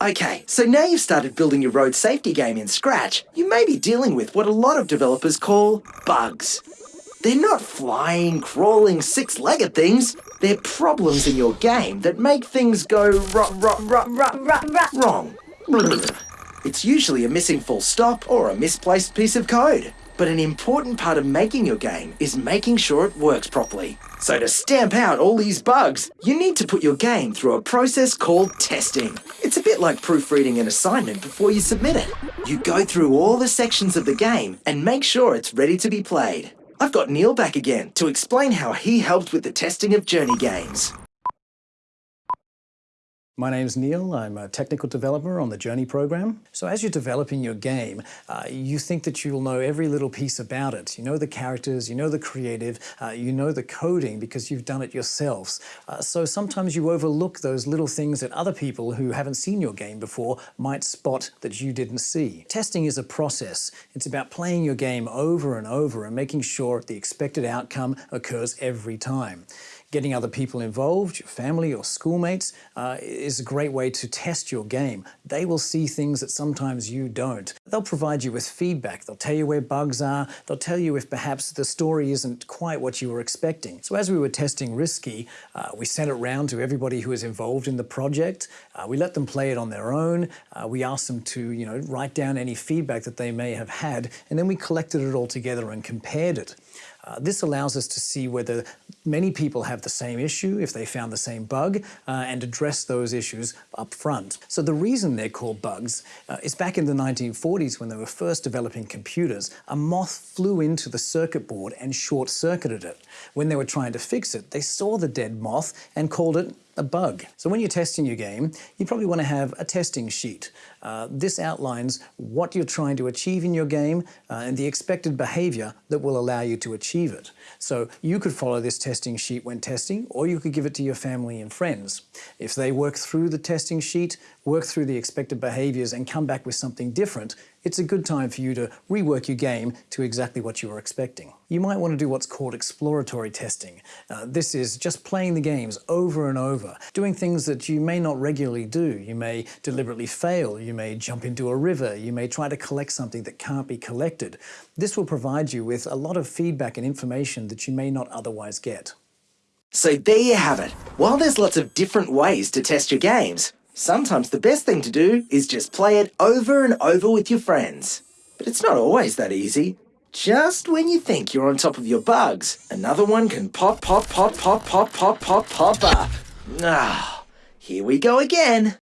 Okay, so now you've started building your road safety game in Scratch, you may be dealing with what a lot of developers call bugs. They're not flying, crawling, six-legged things. They're problems in your game that make things go ro- ro- ro- ro- wrong. It's usually a missing full stop or a misplaced piece of code. But an important part of making your game is making sure it works properly. So to stamp out all these bugs, you need to put your game through a process called testing. It's a bit like proofreading an assignment before you submit it. You go through all the sections of the game and make sure it's ready to be played. I've got Neil back again to explain how he helped with the testing of Journey games. My name's Neil. I'm a technical developer on the Journey program. So as you're developing your game, uh, you think that you'll know every little piece about it. You know the characters, you know the creative, uh, you know the coding because you've done it yourselves. Uh, so sometimes you overlook those little things that other people who haven't seen your game before might spot that you didn't see. Testing is a process. It's about playing your game over and over and making sure the expected outcome occurs every time. Getting other people involved, your family or schoolmates, uh, is a great way to test your game. They will see things that sometimes you don't. They'll provide you with feedback. They'll tell you where bugs are. They'll tell you if perhaps the story isn't quite what you were expecting. So as we were testing Risky, uh, we sent it round to everybody who was involved in the project. Uh, we let them play it on their own. Uh, we asked them to, you know, write down any feedback that they may have had, and then we collected it all together and compared it. Uh, this allows us to see whether many people have the same issue, if they found the same bug, uh, and address those issues up front. So the reason they're called bugs uh, is back in the 1940s when they were first developing computers, a moth flew into the circuit board and short-circuited it. When they were trying to fix it, they saw the dead moth and called it a bug. So when you're testing your game, you probably want to have a testing sheet. Uh, this outlines what you're trying to achieve in your game uh, and the expected behavior that will allow you to achieve it. So you could follow this testing sheet when testing, or you could give it to your family and friends. If they work through the testing sheet, work through the expected behaviors and come back with something different, it's a good time for you to rework your game to exactly what you were expecting. You might want to do what's called exploratory testing. Uh, this is just playing the games over and over, doing things that you may not regularly do. You may deliberately fail, you may jump into a river, you may try to collect something that can't be collected. This will provide you with a lot of feedback and information that you may not otherwise get. So there you have it. While there's lots of different ways to test your games, sometimes the best thing to do is just play it over and over with your friends. But it's not always that easy. Just when you think you're on top of your bugs, another one can pop, pop, pop, pop, pop, pop, pop, pop up. Ah, here we go again.